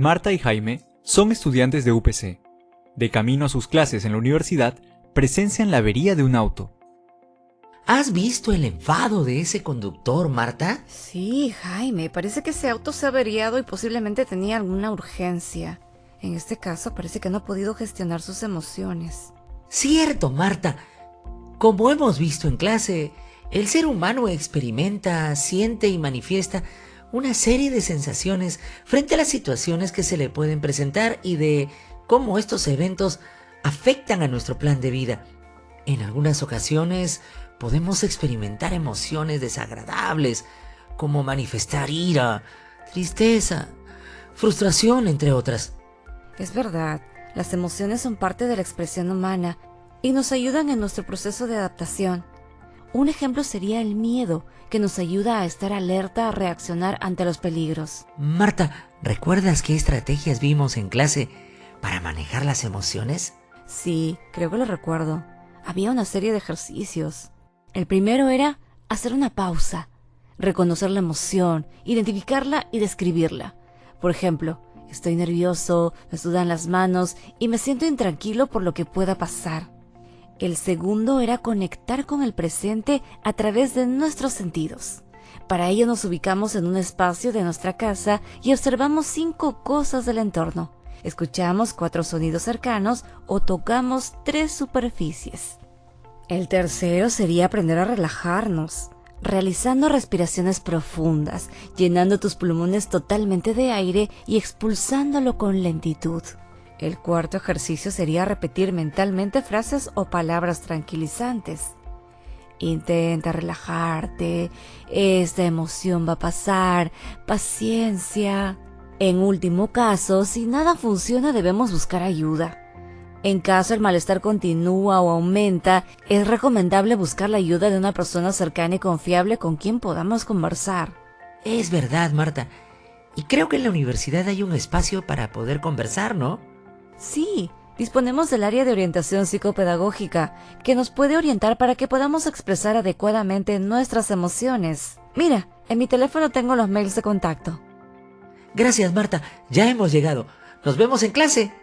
Marta y Jaime son estudiantes de UPC. De camino a sus clases en la universidad, presencian la avería de un auto. ¿Has visto el enfado de ese conductor, Marta? Sí, Jaime, parece que ese auto se ha averiado y posiblemente tenía alguna urgencia. En este caso parece que no ha podido gestionar sus emociones. Cierto, Marta. Como hemos visto en clase, el ser humano experimenta, siente y manifiesta una serie de sensaciones frente a las situaciones que se le pueden presentar y de cómo estos eventos afectan a nuestro plan de vida. En algunas ocasiones podemos experimentar emociones desagradables, como manifestar ira, tristeza, frustración, entre otras. Es verdad, las emociones son parte de la expresión humana y nos ayudan en nuestro proceso de adaptación. Un ejemplo sería el miedo, que nos ayuda a estar alerta a reaccionar ante los peligros. Marta, ¿recuerdas qué estrategias vimos en clase para manejar las emociones? Sí, creo que lo recuerdo. Había una serie de ejercicios. El primero era hacer una pausa, reconocer la emoción, identificarla y describirla. Por ejemplo, estoy nervioso, me sudan las manos y me siento intranquilo por lo que pueda pasar. El segundo era conectar con el presente a través de nuestros sentidos. Para ello nos ubicamos en un espacio de nuestra casa y observamos cinco cosas del entorno. Escuchamos cuatro sonidos cercanos o tocamos tres superficies. El tercero sería aprender a relajarnos, realizando respiraciones profundas, llenando tus pulmones totalmente de aire y expulsándolo con lentitud. El cuarto ejercicio sería repetir mentalmente frases o palabras tranquilizantes. Intenta relajarte, esta emoción va a pasar, paciencia. En último caso, si nada funciona debemos buscar ayuda. En caso el malestar continúa o aumenta, es recomendable buscar la ayuda de una persona cercana y confiable con quien podamos conversar. Es verdad, Marta. Y creo que en la universidad hay un espacio para poder conversar, ¿no? Sí, disponemos del área de orientación psicopedagógica, que nos puede orientar para que podamos expresar adecuadamente nuestras emociones. Mira, en mi teléfono tengo los mails de contacto. Gracias, Marta. Ya hemos llegado. Nos vemos en clase.